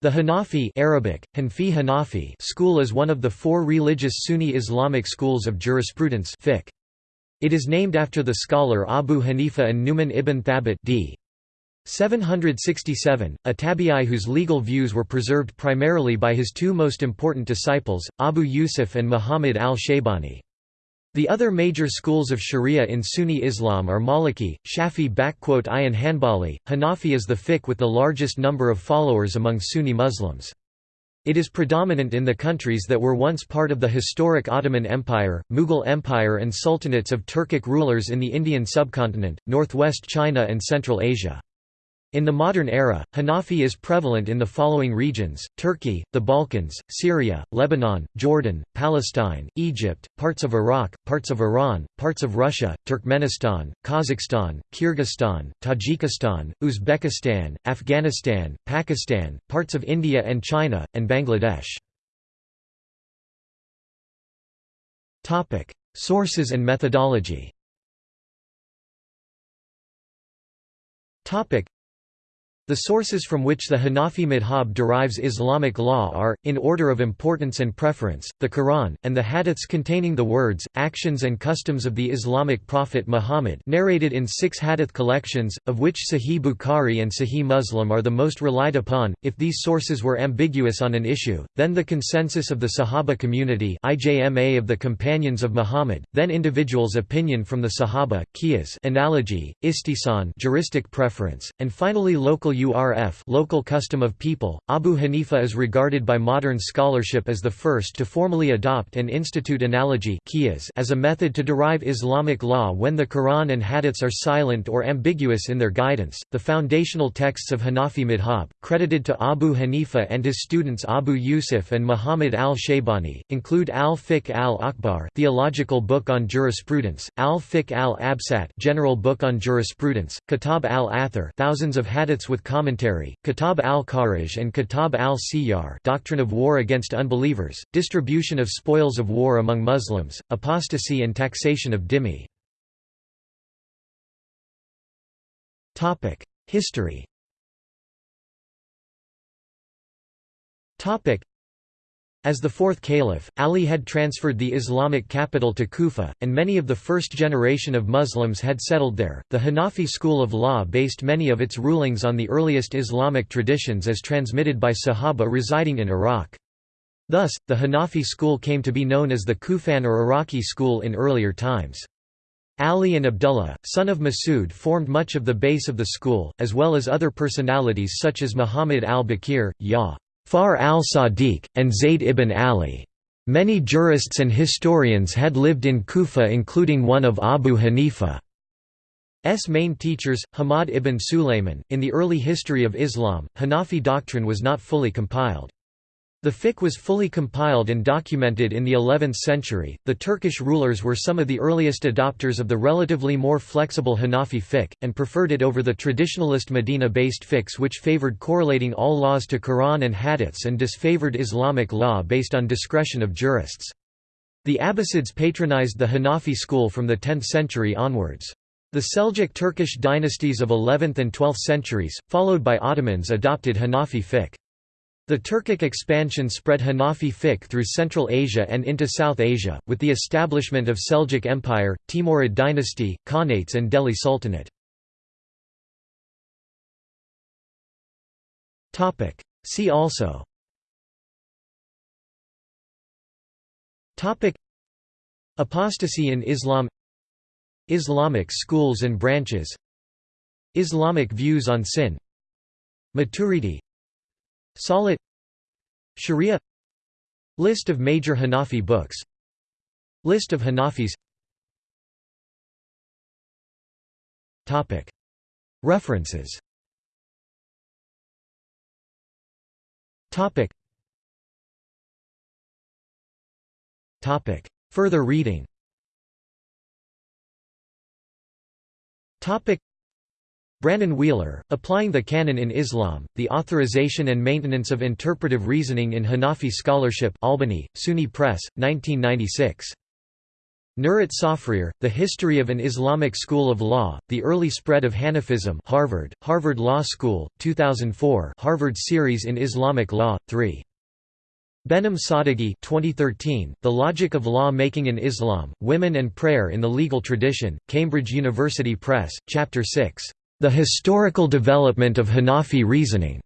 The Hanafi Arabic, Hanfi Hanafi school is one of the four religious Sunni Islamic schools of jurisprudence fiqh. It is named after the scholar Abu Hanifa and Numan ibn Thabit d. 767, a tabi'i whose legal views were preserved primarily by his two most important disciples, Abu Yusuf and Muhammad al-Shaybani. The other major schools of Sharia in Sunni Islam are Maliki, Shafi and Hanbali. Hanafi is the fiqh with the largest number of followers among Sunni Muslims. It is predominant in the countries that were once part of the historic Ottoman Empire, Mughal Empire and sultanates of Turkic rulers in the Indian subcontinent, northwest China and Central Asia. In the modern era, Hanafi is prevalent in the following regions, Turkey, the Balkans, Syria, Lebanon, Jordan, Palestine, Egypt, parts of Iraq, parts of Iran, parts of Russia, Turkmenistan, Kazakhstan, Kyrgyzstan, Tajikistan, Uzbekistan, Afghanistan, Pakistan, parts of India and China, and Bangladesh. Sources and methodology the sources from which the Hanafi madhab derives Islamic law are, in order of importance and preference, the Quran, and the hadiths containing the words, actions and customs of the Islamic prophet Muhammad narrated in six hadith collections, of which Sahih Bukhari and Sahih Muslim are the most relied upon. If these sources were ambiguous on an issue, then the consensus of the Sahaba community IJMA of the companions of Muhammad, then individuals' opinion from the Sahaba, qiyas analogy, istihsan juristic preference, and finally local urf local custom of people. Abu Hanifa is regarded by modern scholarship as the first to formally adopt and institute analogy as a method to derive Islamic law when the Quran and hadiths are silent or ambiguous in their guidance. The foundational texts of Hanafi madhab, credited to Abu Hanifa and his students Abu Yusuf and Muhammad al-Shaybani, include Al-Fiqh al-Akbar, theological book on jurisprudence, Al-Fiqh al-Absat, general book on jurisprudence, Kitab al-Athar, thousands of hadiths with commentary, Kitab al-Kharaj and Kitab al-Siyar Doctrine of War Against Unbelievers, Distribution of Spoils of War Among Muslims, Apostasy and Taxation of Dhimmi. History as the fourth caliph, Ali had transferred the Islamic capital to Kufa, and many of the first generation of Muslims had settled there. The Hanafi school of law based many of its rulings on the earliest Islamic traditions as transmitted by Sahaba residing in Iraq. Thus, the Hanafi school came to be known as the Kufan or Iraqi school in earlier times. Ali and Abdullah, son of Masud formed much of the base of the school, as well as other personalities such as Muhammad al-Baqir, Ya. Far al-Sadiq, and Zayd ibn Ali. Many jurists and historians had lived in Kufa including one of Abu Hanifa's main teachers, Hammad ibn Sulayman. In the early history of Islam, Hanafi doctrine was not fully compiled. The fiqh was fully compiled and documented in the 11th century. The Turkish rulers were some of the earliest adopters of the relatively more flexible Hanafi fiqh, and preferred it over the traditionalist Medina based fiqhs, which favored correlating all laws to Quran and hadiths and disfavored Islamic law based on discretion of jurists. The Abbasids patronized the Hanafi school from the 10th century onwards. The Seljuk Turkish dynasties of 11th and 12th centuries, followed by Ottomans adopted Hanafi fiqh. The Turkic expansion spread Hanafi fiqh through Central Asia and into South Asia, with the establishment of Seljuk Empire, Timurid dynasty, Khanates and Delhi Sultanate. See also. Apostasy in Islam. Islamic schools and branches. Islamic views on sin. Maturidi Salat Sharia. List of major Hanafi books. List of Hanafis. Topic. References. Further reading Brannon Wheeler, Applying the Canon in Islam, The Authorization and Maintenance of Interpretive Reasoning in Hanafi Scholarship Albany, SUNY Press, 1996. Nurit Tsafrir, The History of an Islamic School of Law, The Early Spread of Hanafism Harvard, Harvard Law School, 2004 Harvard Series in Islamic Law, 3. Behnam Sadeghi 2013, The Logic of Law Making in Islam, Women and Prayer in the Legal Tradition, Cambridge University Press, Chapter 6, The Historical Development of Hanafi Reasoning.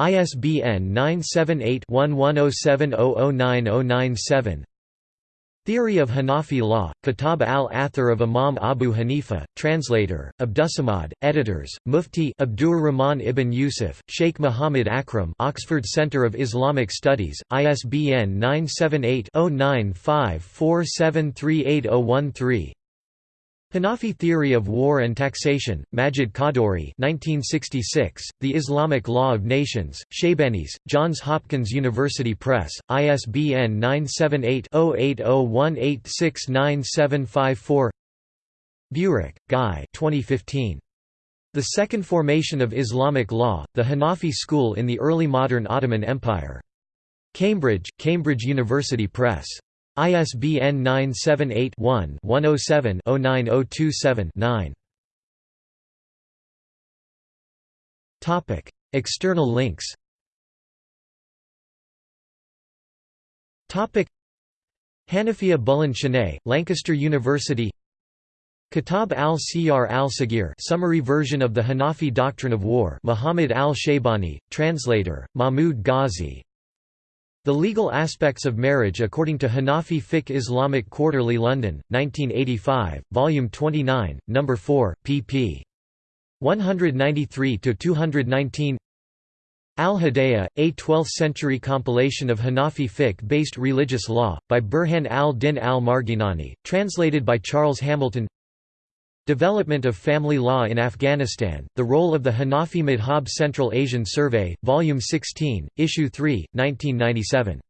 ISBN 978 1107009097 Theory of Hanafi Law, Kitab al-Athar of Imam Abu Hanifa, translator, Abdussamad, editors, Mufti Abdur Rahman ibn Yusuf, Sheikh Muhammad Akram Oxford Center of Islamic Studies, ISBN 978-0954738013 Hanafi Theory of War and Taxation, Majid Khadduri 1966, The Islamic Law of Nations, Shaybanis, Johns Hopkins University Press, ISBN 978-0801869754 Burak, Guy 2015. The Second Formation of Islamic Law, The Hanafi School in the Early Modern Ottoman Empire. Cambridge, Cambridge University Press. ISBN 978-1-107-09027-9. Topic: External links. Topic: Hanafiya Buland Shanay, Lancaster University. Kitab al-Siyar al-Saghir summary version of the Hanafi Doctrine of War Muhammad al-Shaybani, translator, Mahmud Ghazi the Legal Aspects of Marriage According to Hanafi Fiqh Islamic Quarterly London, 1985, Volume 29, No. 4, pp. 193–219 Al-Hidayah, a 12th-century compilation of Hanafi fiqh-based religious law, by Burhan al-Din al-Marghinani, translated by Charles Hamilton Development of Family Law in Afghanistan, The Role of the Hanafi Madhab Central Asian Survey, Volume 16, Issue 3, 1997.